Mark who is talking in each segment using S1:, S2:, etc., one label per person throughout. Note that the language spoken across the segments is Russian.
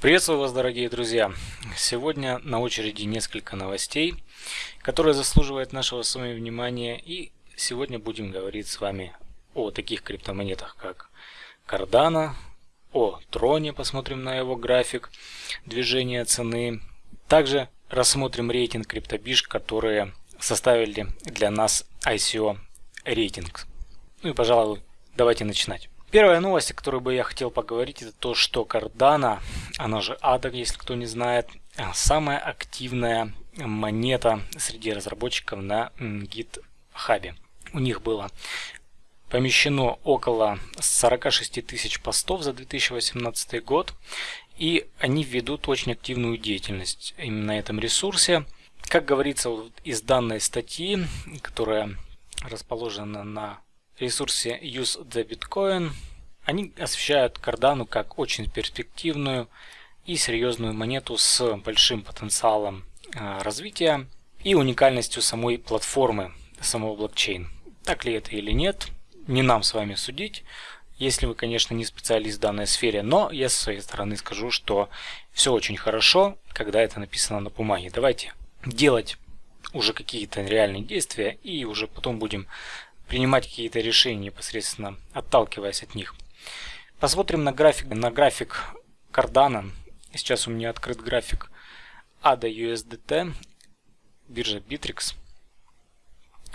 S1: Приветствую вас, дорогие друзья! Сегодня на очереди несколько новостей, которые заслуживают нашего с вами внимания. И сегодня будем говорить с вами о таких криптомонетах, как Cardano, о Троне, посмотрим на его график движения цены. Также рассмотрим рейтинг криптобиш, которые составили для нас ICO рейтинг. Ну и, пожалуй, давайте начинать. Первая новость, о которой бы я хотел поговорить, это то, что Cardano, она же ADA, если кто не знает, самая активная монета среди разработчиков на GitHub. У них было помещено около 46 тысяч постов за 2018 год, и они ведут очень активную деятельность именно на этом ресурсе. Как говорится из данной статьи, которая расположена на ресурсе Use the Bitcoin они освещают Cardano как очень перспективную и серьезную монету с большим потенциалом а, развития и уникальностью самой платформы, самого блокчейн. Так ли это или нет, не нам с вами судить, если вы, конечно, не специалист в данной сфере, но я со своей стороны скажу, что все очень хорошо, когда это написано на бумаге. Давайте делать уже какие-то реальные действия и уже потом будем принимать какие-то решения непосредственно отталкиваясь от них. Посмотрим на график, на график Cardano. Сейчас у меня открыт график ADA USDT, биржа Bittrex.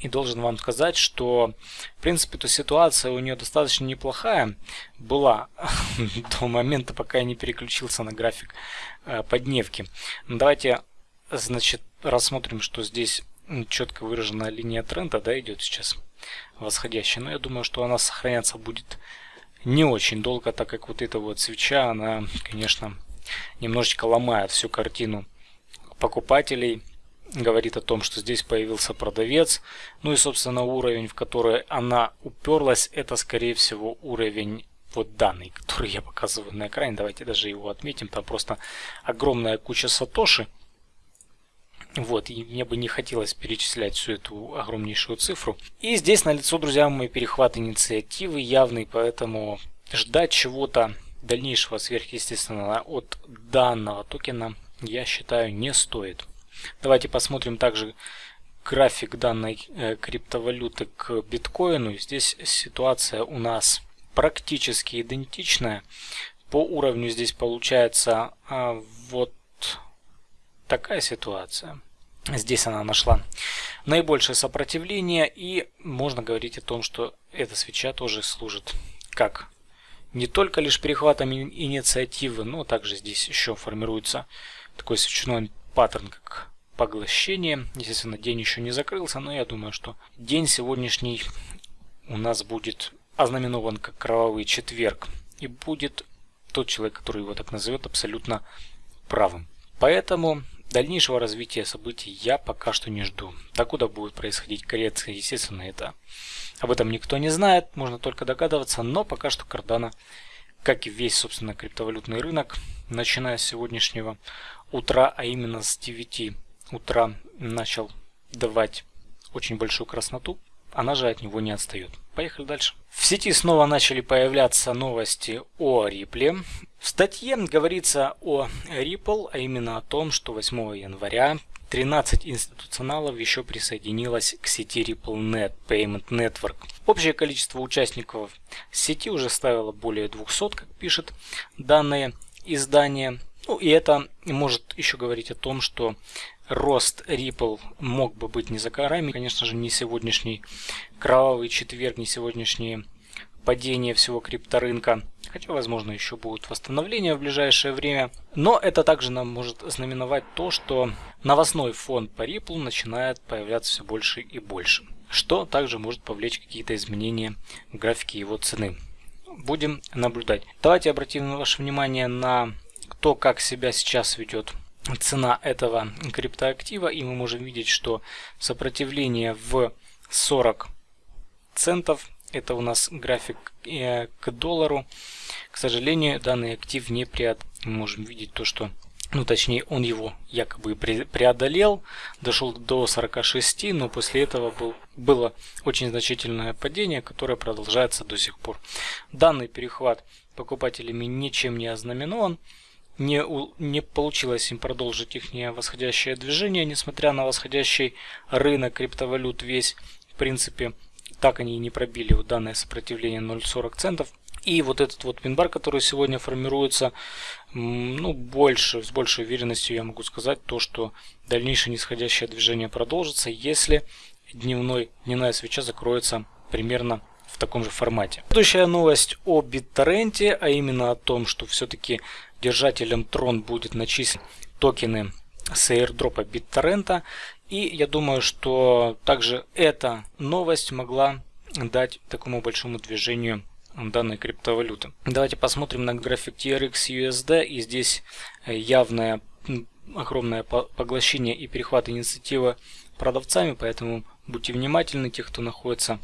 S1: И должен вам сказать, что в принципе эта ситуация у нее достаточно неплохая была до момента, пока я не переключился на график э, подневки. Давайте, значит, рассмотрим, что здесь четко выраженная линия тренда да, идет сейчас восходящая. Но я думаю, что она сохраняться будет не очень долго, так как вот эта вот свеча, она, конечно, немножечко ломает всю картину покупателей. Говорит о том, что здесь появился продавец. Ну и, собственно, уровень, в который она уперлась, это, скорее всего, уровень вот данный, который я показываю на экране. Давайте даже его отметим. Там просто огромная куча сатоши. Вот, и мне бы не хотелось перечислять всю эту огромнейшую цифру. И здесь на лицо, друзья, мой перехват инициативы явный, поэтому ждать чего-то дальнейшего сверхъестественного от данного токена, я считаю, не стоит. Давайте посмотрим также график данной э, криптовалюты к биткоину. Здесь ситуация у нас практически идентичная. По уровню здесь получается а, вот такая ситуация. Здесь она нашла наибольшее сопротивление и можно говорить о том, что эта свеча тоже служит как не только лишь перехватом инициативы, но также здесь еще формируется такой свечной паттерн, как поглощение. Естественно, день еще не закрылся, но я думаю, что день сегодняшний у нас будет ознаменован как кровавый четверг. И будет тот человек, который его так назовет, абсолютно правым. Поэтому Дальнейшего развития событий я пока что не жду. Докуда будет происходить коррекция, естественно, это об этом никто не знает, можно только догадываться, но пока что Cardano, как и весь, собственно, криптовалютный рынок, начиная с сегодняшнего утра, а именно с 9 утра начал давать очень большую красноту, она же от него не отстает. Поехали дальше. В сети снова начали появляться новости о Ripple. В статье говорится о Ripple, а именно о том, что 8 января 13 институционалов еще присоединилось к сети RippleNet Payment Network. Общее количество участников сети уже ставило более 200, как пишет данное издание. Ну и это может еще говорить о том, что рост Ripple мог бы быть не за горами. Конечно же, не сегодняшний кровавый четверг, не сегодняшние падение всего крипторынка. Хотя, возможно, еще будет восстановление в ближайшее время. Но это также нам может знаменовать то, что новостной фон по Ripple начинает появляться все больше и больше. Что также может повлечь какие-то изменения в графике его цены. Будем наблюдать. Давайте обратим ваше внимание на то, как себя сейчас ведет цена этого криптоактива. И мы можем видеть, что сопротивление в 40 центов это у нас график э, к доллару. К сожалению, данный актив не преодолел. Мы можем видеть то, что ну точнее он его якобы преодолел, дошел до 46, но после этого был, было очень значительное падение, которое продолжается до сих пор. Данный перехват покупателями ничем не ознаменован, не, не получилось им продолжить их восходящее движение, несмотря на восходящий рынок криптовалют весь, в принципе, так они и не пробили вот данное сопротивление 0.40 центов. И вот этот вот минбар, который сегодня формируется, ну, больше, с большей уверенностью я могу сказать то, что дальнейшее нисходящее движение продолжится, если дневной, дневная свеча закроется примерно в таком же формате. Следующая новость о BitTorrent, а именно о том, что все-таки держателем Tron будет начислен токены с airdropа BitTorrent. И я думаю, что также эта новость могла дать такому большому движению данной криптовалюты. Давайте посмотрим на график TRX USD. И здесь явное огромное поглощение и перехват инициативы продавцами, поэтому будьте внимательны, те, кто находится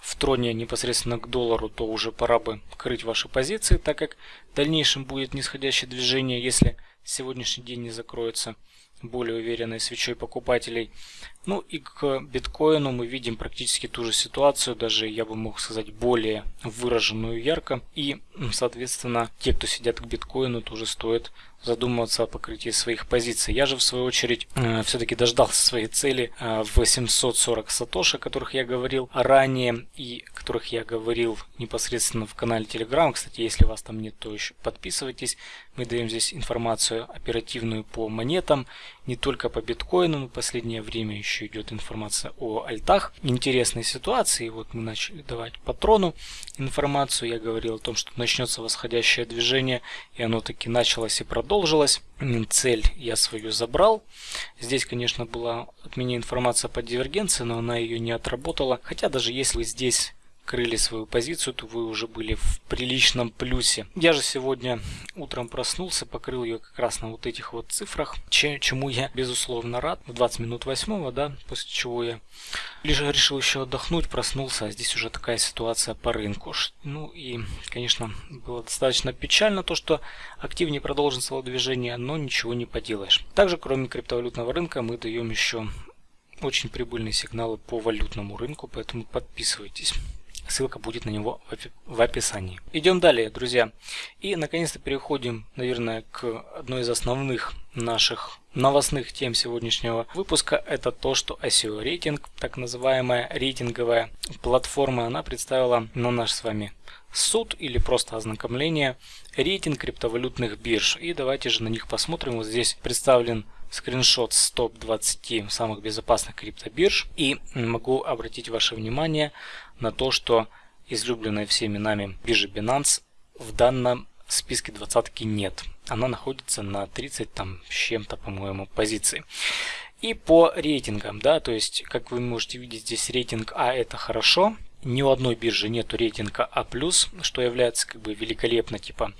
S1: в троне непосредственно к доллару, то уже пора бы крыть ваши позиции, так как в дальнейшем будет нисходящее движение, если сегодняшний день не закроется более уверенной свечой покупателей. Ну и к биткоину мы видим практически ту же ситуацию, даже я бы мог сказать более выраженную ярко. И соответственно те, кто сидят к биткоину, тоже стоит задумываться о покрытии своих позиций. Я же в свою очередь э, все-таки дождался своей цели э, в 840 сатоши, о которых я говорил ранее и которых я говорил непосредственно в канале Telegram. Кстати, если вас там нет, то еще подписывайтесь. Мы даем здесь информацию оперативную по монетам, не только по биткоину, но в последнее время еще идет информация о альтах. Интересные ситуации. Вот мы начали давать патрону информацию. Я говорил о том, что начнется восходящее движение, и оно таки началось и продолжилось. Цель я свою забрал. Здесь, конечно, была от меня информация по дивергенции, но она ее не отработала. Хотя даже если здесь крыли свою позицию, то вы уже были в приличном плюсе. Я же сегодня утром проснулся, покрыл ее как раз на вот этих вот цифрах, чему я безусловно рад. В 20 минут восьмого, да, после чего я лишь решил еще отдохнуть, проснулся, а здесь уже такая ситуация по рынку. Ну и, конечно, было достаточно печально то, что активнее продолжится движение, но ничего не поделаешь. Также, кроме криптовалютного рынка, мы даем еще очень прибыльные сигналы по валютному рынку, поэтому подписывайтесь. Ссылка будет на него в описании. Идем далее, друзья. И наконец-то переходим, наверное, к одной из основных наших новостных тем сегодняшнего выпуска. Это то, что ICO рейтинг, так называемая рейтинговая платформа, она представила на наш с вами суд или просто ознакомление рейтинг криптовалютных бирж. И давайте же на них посмотрим. Вот здесь представлен скриншот с топ-20 самых безопасных криптобирж. И могу обратить ваше внимание на то, что излюбленная всеми нами биржа Binance в данном списке двадцатки нет. Она находится на 30 там с чем-то, по-моему, позиции. И по рейтингам, да, то есть, как вы можете видеть, здесь рейтинг А это хорошо. Ни у одной биржи нету рейтинга А+, что является как бы великолепно, типа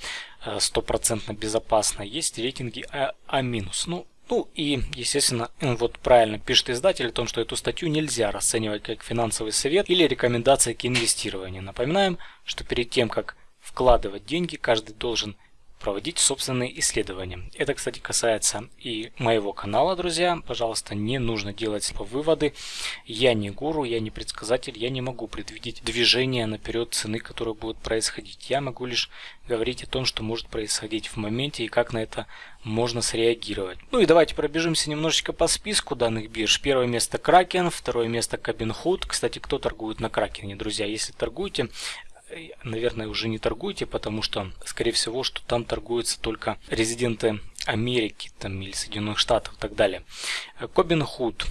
S1: э, стопроцентно безопасно. Есть рейтинги А-. а ну, ну и, естественно, вот правильно пишет издатель о том, что эту статью нельзя расценивать как финансовый совет или рекомендация к инвестированию. Напоминаем, что перед тем, как вкладывать деньги, каждый должен проводить собственные исследования. Это, кстати, касается и моего канала, друзья. Пожалуйста, не нужно делать выводы. Я не гуру, я не предсказатель, я не могу предвидеть движение наперед цены, которые будут происходить. Я могу лишь говорить о том, что может происходить в моменте и как на это можно среагировать. Ну и давайте пробежимся немножечко по списку данных бирж. Первое место Кракен, второе место Кабинхуд. Кстати, кто торгует на Кракене, друзья? Если торгуете, наверное, уже не торгуйте, потому что, скорее всего, что там торгуются только резиденты Америки там, или Соединенных Штатов и так далее. Кобин Худ.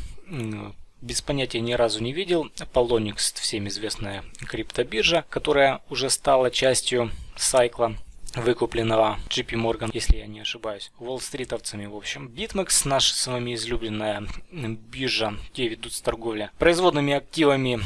S1: Без понятия ни разу не видел. Polonix, всем известная криптобиржа, которая уже стала частью сайкла выкупленного JP Morgan, если я не ошибаюсь, Уолл-стритовцами, в общем. BitMEX, наша с вами излюбленная биржа, где ведутся торговля производными активами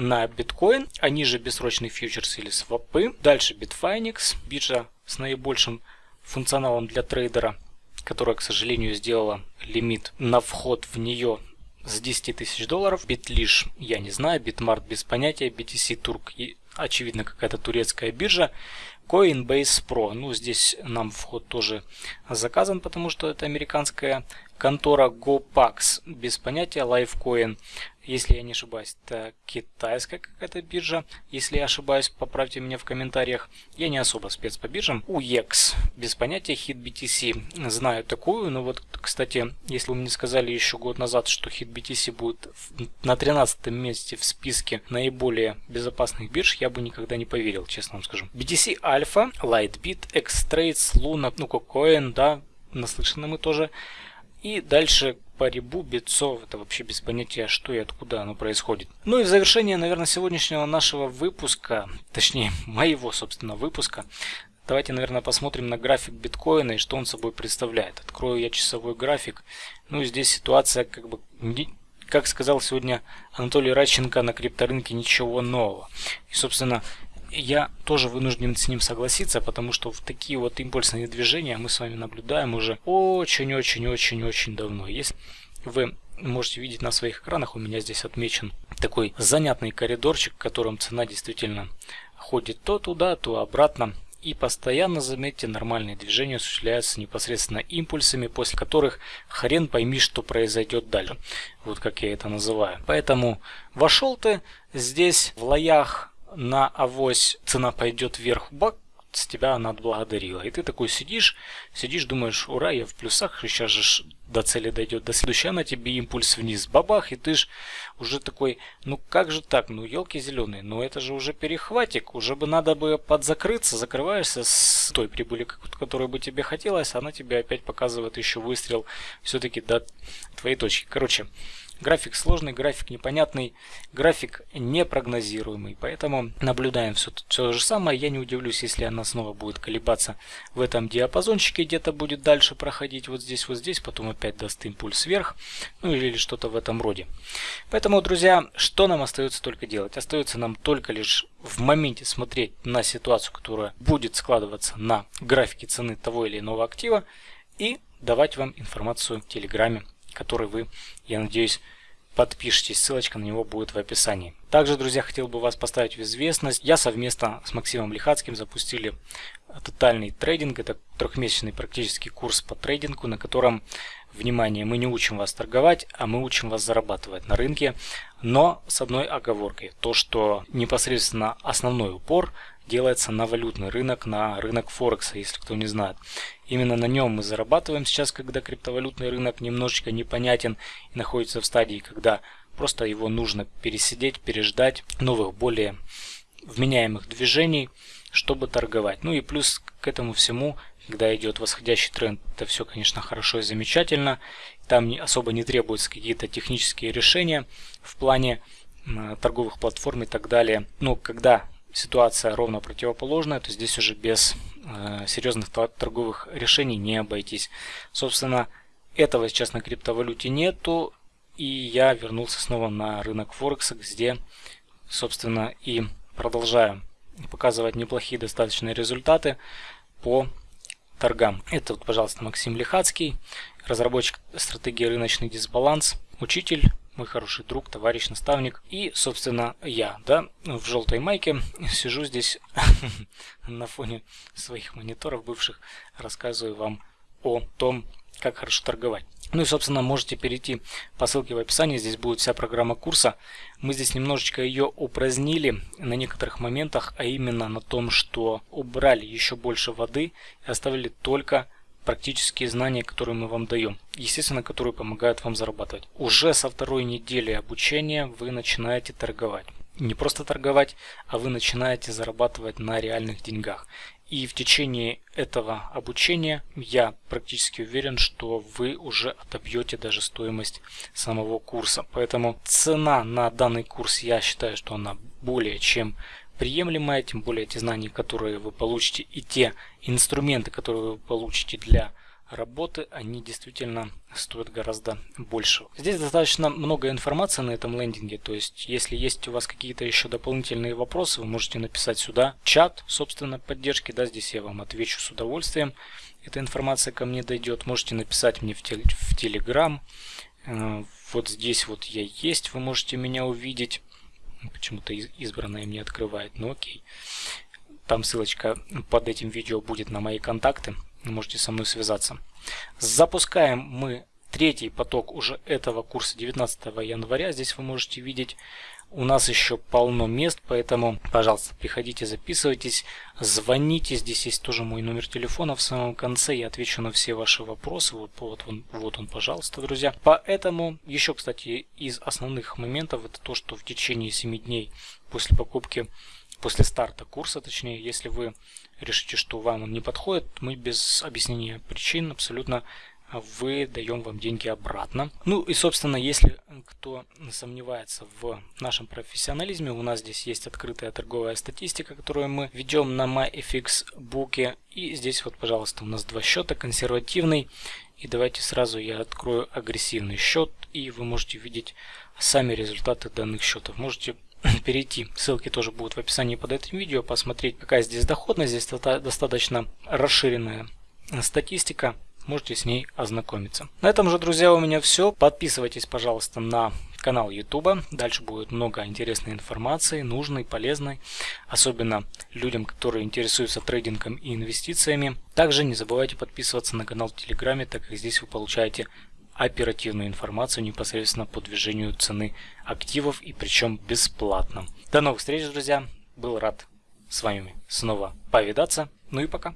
S1: на биткоин, они же бессрочный фьючерс или свопы. Дальше Bitfinex, биржа с наибольшим функционалом для трейдера, которая, к сожалению, сделала лимит на вход в нее с 10 тысяч долларов. Bitlish я не знаю, Bitmart без понятия, BTC Turk и очевидно какая-то турецкая биржа. Coinbase Pro. Ну, здесь нам вход тоже заказан, потому что это американская контора GoPax без понятия Lifecoin если я не ошибаюсь, это китайская какая-то биржа. Если я ошибаюсь, поправьте меня в комментариях. Я не особо спец по биржам. UX, без понятия, HitBTC. Знаю такую, но вот, кстати, если вы мне сказали еще год назад, что HitBTC будет на 13 месте в списке наиболее безопасных бирж, я бы никогда не поверил, честно вам скажу. BTC Alpha, Lightbit, Xtrades, Luna, ну, KuCoin, да, наслышаны мы тоже. И дальше по рябу битцов, это вообще без понятия, что и откуда оно происходит. Ну и в завершение, наверное, сегодняшнего нашего выпуска, точнее, моего, собственно, выпуска, давайте, наверное, посмотрим на график биткоина и что он собой представляет. Открою я часовой график. Ну и здесь ситуация, как бы, как сказал сегодня Анатолий Радченко на крипторынке, ничего нового. И, собственно, я тоже вынужден с ним согласиться, потому что в такие вот импульсные движения мы с вами наблюдаем уже очень-очень-очень-очень давно. Если вы можете видеть на своих экранах, у меня здесь отмечен такой занятный коридорчик, в котором цена действительно ходит то туда, то обратно. И постоянно, заметьте, нормальные движения осуществляются непосредственно импульсами, после которых хрен пойми, что произойдет дальше. Вот как я это называю. Поэтому вошел ты здесь в лоях на авось цена пойдет вверх, бак, с тебя она отблагодарила. И ты такой сидишь, сидишь, думаешь, ура, я в плюсах, сейчас же до цели дойдет. До следующей на тебе импульс вниз, бабах, и ты ж уже такой, ну как же так, ну елки зеленые, ну это же уже перехватик, уже бы надо бы подзакрыться, закрываешься с той прибыли, которую бы тебе хотелось, она тебе опять показывает еще выстрел все-таки до твоей точки. Короче, График сложный, график непонятный, график непрогнозируемый. Поэтому наблюдаем все, все же самое. Я не удивлюсь, если она снова будет колебаться в этом диапазончике, где-то будет дальше проходить вот здесь, вот здесь, потом опять даст импульс вверх, ну или что-то в этом роде. Поэтому, друзья, что нам остается только делать? Остается нам только лишь в моменте смотреть на ситуацию, которая будет складываться на графике цены того или иного актива и давать вам информацию в Телеграме который вы, я надеюсь, подпишитесь. Ссылочка на него будет в описании. Также, друзья, хотел бы вас поставить в известность. Я совместно с Максимом Лихацким запустили тотальный трейдинг. Это трехмесячный практический курс по трейдингу, на котором, внимание, мы не учим вас торговать, а мы учим вас зарабатывать на рынке. Но с одной оговоркой. То, что непосредственно основной упор делается на валютный рынок, на рынок Форекса, если кто не знает. Именно на нем мы зарабатываем сейчас, когда криптовалютный рынок немножечко непонятен и находится в стадии, когда просто его нужно пересидеть, переждать новых, более вменяемых движений, чтобы торговать. Ну и плюс к этому всему, когда идет восходящий тренд, это все, конечно, хорошо и замечательно. Там особо не требуются какие-то технические решения в плане торговых платформ и так далее. Но когда ситуация ровно противоположная, то здесь уже без э, серьезных торговых решений не обойтись. Собственно, этого сейчас на криптовалюте нету, и я вернулся снова на рынок Форекса, где, собственно, и продолжаю показывать неплохие достаточные результаты по торгам. Это, вот, пожалуйста, Максим Лихацкий, разработчик стратегии рыночный дисбаланс, учитель мой хороший друг, товарищ, наставник. И, собственно, я, да, в желтой майке сижу здесь на фоне своих мониторов бывших, рассказываю вам о том, как хорошо торговать. Ну и, собственно, можете перейти по ссылке в описании, здесь будет вся программа курса. Мы здесь немножечко ее упразднили на некоторых моментах, а именно на том, что убрали еще больше воды и оставили только практические знания, которые мы вам даем, естественно, которые помогают вам зарабатывать. Уже со второй недели обучения вы начинаете торговать. Не просто торговать, а вы начинаете зарабатывать на реальных деньгах. И в течение этого обучения я практически уверен, что вы уже отобьете даже стоимость самого курса. Поэтому цена на данный курс, я считаю, что она более чем приемлемая, тем более те знания, которые вы получите и те инструменты, которые вы получите для работы, они действительно стоят гораздо больше. Здесь достаточно много информации на этом лендинге, то есть если есть у вас какие-то еще дополнительные вопросы, вы можете написать сюда чат, собственно, поддержки, да, здесь я вам отвечу с удовольствием. Эта информация ко мне дойдет, можете написать мне в, тел в Telegram, э, вот здесь вот я есть, вы можете меня увидеть. Почему-то избранное мне открывает, ну окей. Там ссылочка под этим видео будет на мои контакты. Можете со мной связаться. Запускаем мы третий поток уже этого курса 19 января. Здесь вы можете видеть у нас еще полно мест, поэтому, пожалуйста, приходите, записывайтесь, звоните. Здесь есть тоже мой номер телефона в самом конце. Я отвечу на все ваши вопросы. Вот, вот, он, вот он, пожалуйста, друзья. Поэтому, еще, кстати, из основных моментов, это то, что в течение 7 дней после покупки, после старта курса, точнее, если вы решите, что вам он не подходит, мы без объяснения причин абсолютно выдаем вам деньги обратно. Ну и собственно, если кто сомневается в нашем профессионализме, у нас здесь есть открытая торговая статистика, которую мы ведем на MyFX буке. И здесь вот, пожалуйста, у нас два счета, консервативный. И давайте сразу я открою агрессивный счет, и вы можете видеть сами результаты данных счетов. Можете перейти, ссылки тоже будут в описании под этим видео, посмотреть, какая здесь доходность. Здесь достаточно расширенная статистика можете с ней ознакомиться. На этом же, друзья, у меня все. Подписывайтесь, пожалуйста, на канал YouTube. Дальше будет много интересной информации, нужной, полезной, особенно людям, которые интересуются трейдингом и инвестициями. Также не забывайте подписываться на канал в Телеграме, так как здесь вы получаете оперативную информацию непосредственно по движению цены активов и причем бесплатно. До новых встреч, друзья. Был рад с вами снова повидаться. Ну и пока.